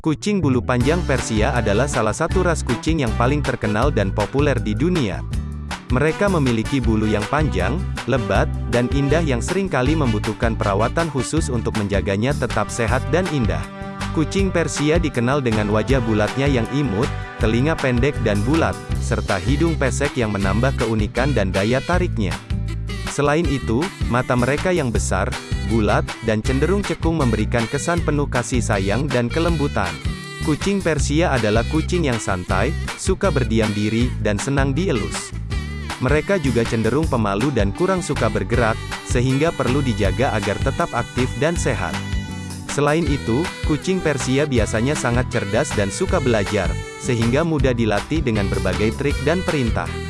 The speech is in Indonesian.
Kucing bulu panjang Persia adalah salah satu ras kucing yang paling terkenal dan populer di dunia. Mereka memiliki bulu yang panjang, lebat, dan indah yang sering kali membutuhkan perawatan khusus untuk menjaganya tetap sehat dan indah. Kucing Persia dikenal dengan wajah bulatnya yang imut, telinga pendek dan bulat, serta hidung pesek yang menambah keunikan dan daya tariknya. Selain itu, mata mereka yang besar, bulat, dan cenderung cekung memberikan kesan penuh kasih sayang dan kelembutan. Kucing Persia adalah kucing yang santai, suka berdiam diri, dan senang dielus. Mereka juga cenderung pemalu dan kurang suka bergerak, sehingga perlu dijaga agar tetap aktif dan sehat. Selain itu, kucing Persia biasanya sangat cerdas dan suka belajar, sehingga mudah dilatih dengan berbagai trik dan perintah.